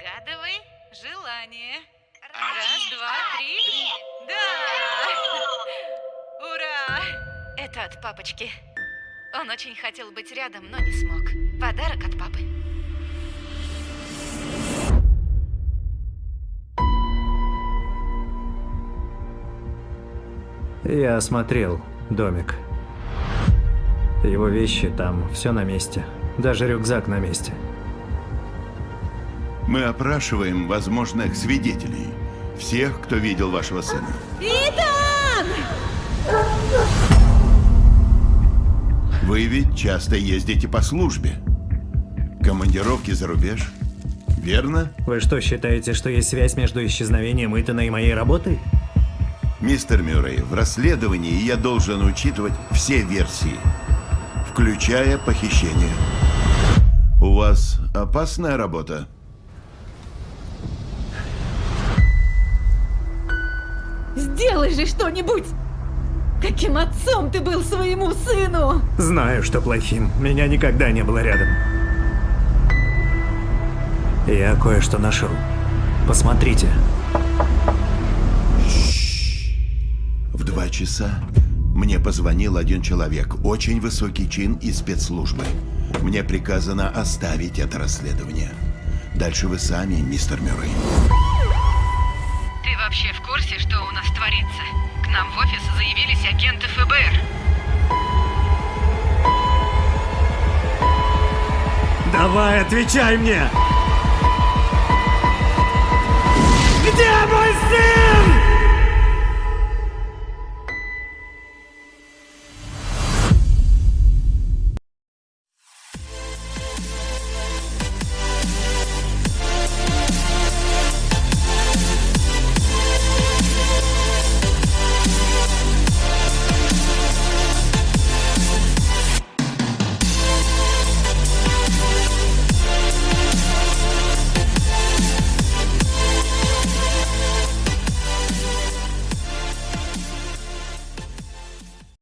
Загадывай желание. Раз, два, три. Да! Ура! Это от папочки. Он очень хотел быть рядом, но не смог. Подарок от папы. Я осмотрел домик. Его вещи там, все на месте. Даже рюкзак на месте. Мы опрашиваем возможных свидетелей. Всех, кто видел вашего сына. Итан! Вы ведь часто ездите по службе. Командировки за рубеж. Верно? Вы что, считаете, что есть связь между исчезновением Итана и моей работой? Мистер Мюррей, в расследовании я должен учитывать все версии, включая похищение. У вас опасная работа? Сделай же что-нибудь! Каким отцом ты был своему сыну? Знаю, что плохим. Меня никогда не было рядом. Я кое-что нашел. Посмотрите. В два часа мне позвонил один человек, очень высокий чин из спецслужбы. Мне приказано оставить это расследование. Дальше вы сами, мистер Мюррей вообще в курсе, что у нас творится? К нам в офис заявились агенты ФБР. Давай, отвечай мне! Где мой сын?